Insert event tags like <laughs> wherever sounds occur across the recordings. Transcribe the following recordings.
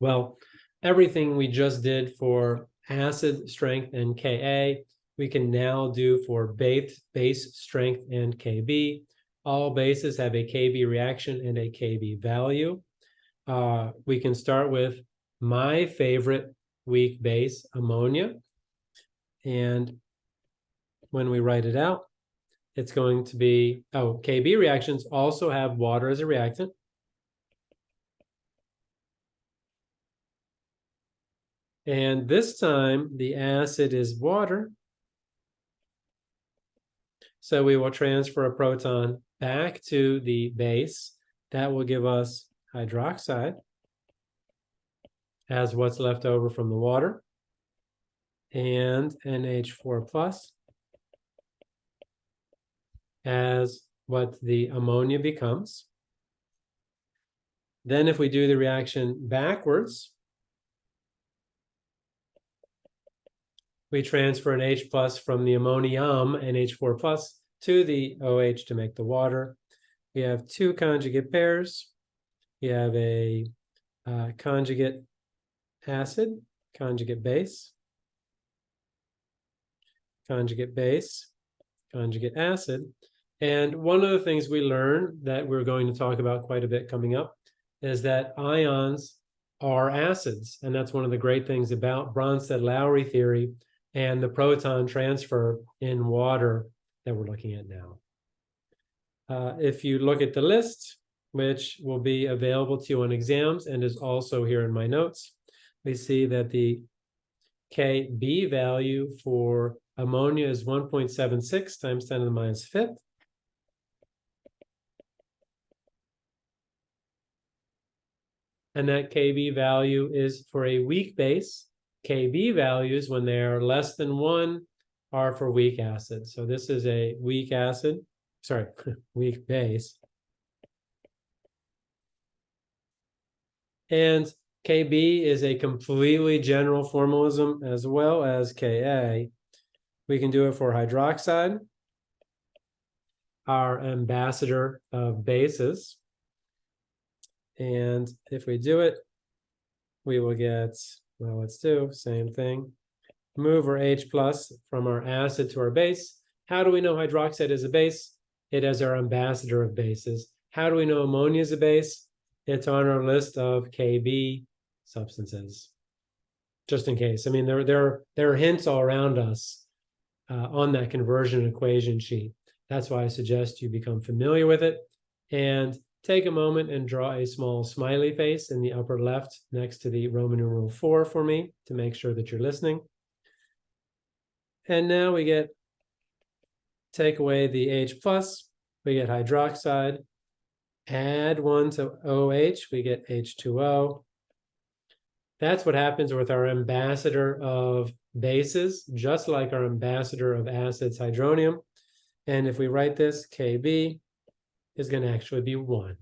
Well, everything we just did for acid strength and Ka, we can now do for base, base strength and Kb. All bases have a Kb reaction and a Kb value. Uh, we can start with my favorite weak base, ammonia. And when we write it out, it's going to be, oh, Kb reactions also have water as a reactant. And this time the acid is water. So we will transfer a proton back to the base. That will give us hydroxide as what's left over from the water and NH4 plus as what the ammonia becomes. Then if we do the reaction backwards, we transfer an H plus from the ammonium, NH4 plus, to the OH to make the water. We have two conjugate pairs. We have a uh, conjugate acid, conjugate base, conjugate base, conjugate acid. And one of the things we learned that we're going to talk about quite a bit coming up is that ions are acids. And that's one of the great things about Bronsted-Lowry theory and the proton transfer in water that we're looking at now. Uh, if you look at the list, which will be available to you on exams and is also here in my notes, we see that the Kb value for ammonia is 1.76 times 10 to the minus fifth. And that Kb value is for a weak base Kb values when they are less than one are for weak acid. So this is a weak acid, sorry, <laughs> weak base. And Kb is a completely general formalism as well as Ka. We can do it for hydroxide, our ambassador of bases. And if we do it, we will get well, let's do same thing. Move our H plus from our acid to our base. How do we know hydroxide is a base? It is our ambassador of bases. How do we know ammonia is a base? It's on our list of KB substances. Just in case. I mean, there, there, there are hints all around us uh, on that conversion equation sheet. That's why I suggest you become familiar with it. And take a moment and draw a small smiley face in the upper left next to the Roman numeral four for me to make sure that you're listening. And now we get, take away the H plus, we get hydroxide, add one to OH, we get H2O. That's what happens with our ambassador of bases, just like our ambassador of acids, hydronium. And if we write this KB, is going to actually be one.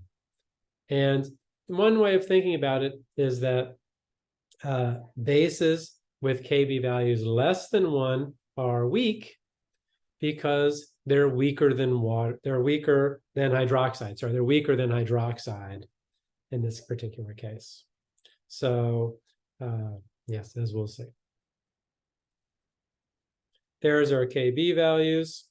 And one way of thinking about it is that uh, bases with KB values less than one are weak because they're weaker than water, they're weaker than hydroxide, sorry, they're weaker than hydroxide in this particular case. So uh, yes, as we'll see. There's our KB values.